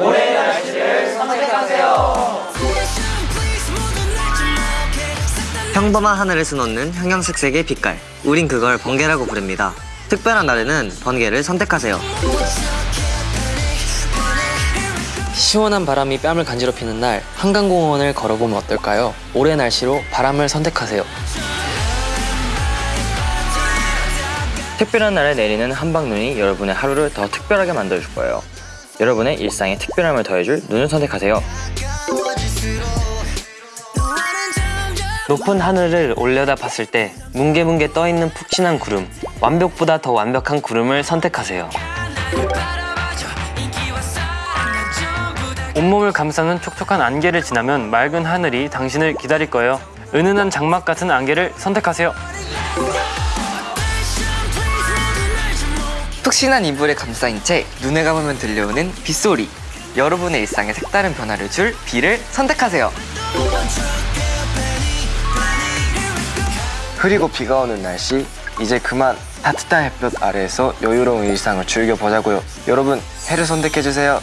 올해 날씨를 선택하세요. 평범한 하늘에서 놓는 형형색색의 빛깔. 우린 그걸 번개라고 부릅니다. 특별한 날에는 번개를 선택하세요. 시원한 바람이 뺨을 간지럽히는 날 한강공원을 걸어보면 어떨까요? 올해 날씨로 바람을 선택하세요. 특별한 날에 내리는 한방눈이 여러분의 하루를 더 특별하게 만들어줄 거예요. 여러분의 일상에 특별함을 더해줄 눈을 선택하세요. 높은 하늘을 올려다 봤을 때 뭉게뭉게 떠있는 푹신한 구름 완벽보다 더 완벽한 구름을 선택하세요. 온몸을 감싸는 촉촉한 안개를 지나면 맑은 하늘이 당신을 기다릴 거예요. 은은한 장막 같은 안개를 선택하세요. 푹신한 이불에 감싸인 채 눈에 감으면 들려오는 빗소리. 여러분의 일상에 색다른 변화를 줄 비를 선택하세요. 흐리고 비가 오는 날씨 이제 그만 따뜻한 햇볕 아래에서 여유로운 일상을 즐겨보자고요. 여러분 해를 선택해주세요